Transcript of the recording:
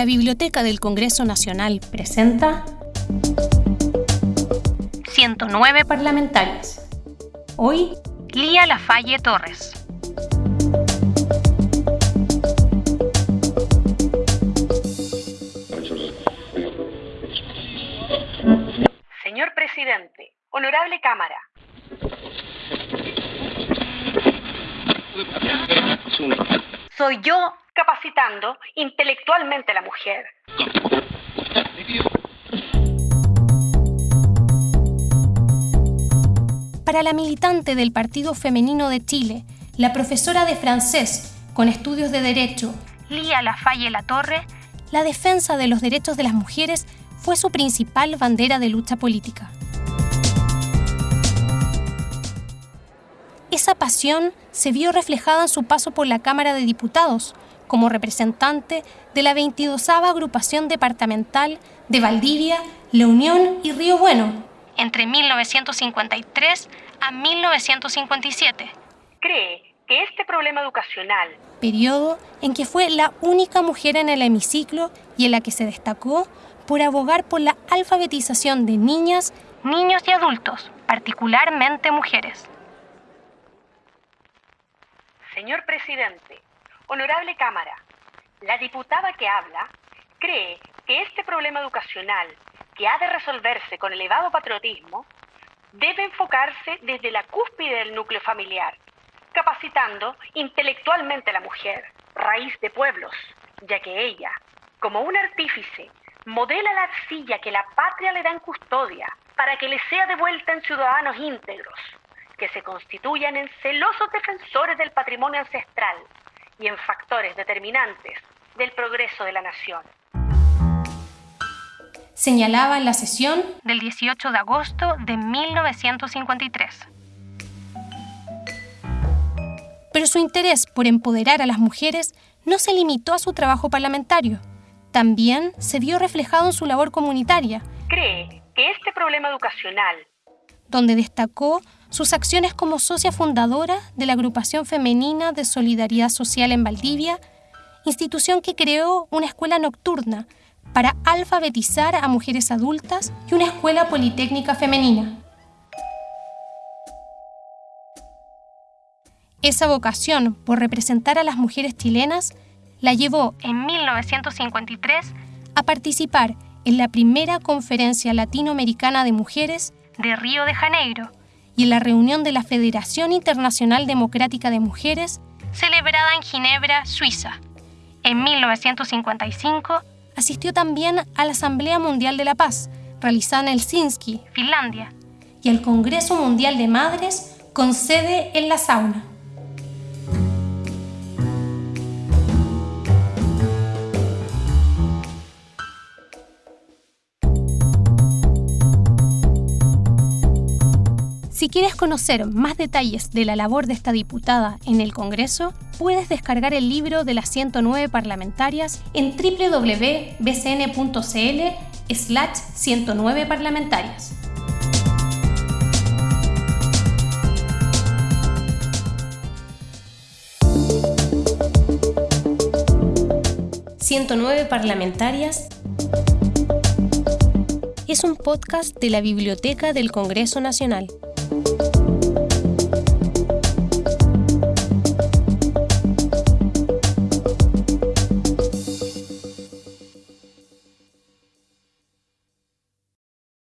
La Biblioteca del Congreso Nacional presenta 109 parlamentarias. Hoy, Lía Lafalle Torres. Señor presidente, honorable Cámara. Soy yo capacitando intelectualmente a la mujer. Para la militante del Partido Femenino de Chile, la profesora de francés con estudios de derecho, Lía Lafalle La Torre, la defensa de los derechos de las mujeres fue su principal bandera de lucha política. Esa pasión se vio reflejada en su paso por la Cámara de Diputados como representante de la 22 agrupación departamental de Valdivia, La Unión y Río Bueno, entre 1953 a 1957. Cree que este problema educacional, periodo en que fue la única mujer en el hemiciclo y en la que se destacó por abogar por la alfabetización de niñas, niños y adultos, particularmente mujeres. Señor presidente, honorable Cámara, la diputada que habla cree que este problema educacional, que ha de resolverse con elevado patriotismo, debe enfocarse desde la cúspide del núcleo familiar, capacitando intelectualmente a la mujer, raíz de pueblos, ya que ella, como un artífice modela la arcilla que la patria le da en custodia para que le sea devuelta en ciudadanos íntegros, que se constituyan en celosos defensores del patrimonio ancestral y en factores determinantes del progreso de la nación. Señalaba en la sesión del 18 de agosto de 1953. Pero su interés por empoderar a las mujeres no se limitó a su trabajo parlamentario también se vio reflejado en su labor comunitaria. Cree que este problema educacional, donde destacó sus acciones como socia fundadora de la Agrupación Femenina de Solidaridad Social en Valdivia, institución que creó una escuela nocturna para alfabetizar a mujeres adultas y una escuela politécnica femenina. Esa vocación por representar a las mujeres chilenas la llevó en 1953 a participar en la primera conferencia latinoamericana de mujeres de Río de Janeiro y la reunión de la Federación Internacional Democrática de Mujeres celebrada en Ginebra, Suiza. En 1955 asistió también a la Asamblea Mundial de la Paz, realizada en Helsinki, Finlandia, y al Congreso Mundial de Madres con sede en la sauna. Si quieres conocer más detalles de la labor de esta diputada en el Congreso, puedes descargar el libro de las 109 parlamentarias en www.bcn.cl slash 109 parlamentarias. «109 parlamentarias» es un podcast de la Biblioteca del Congreso Nacional.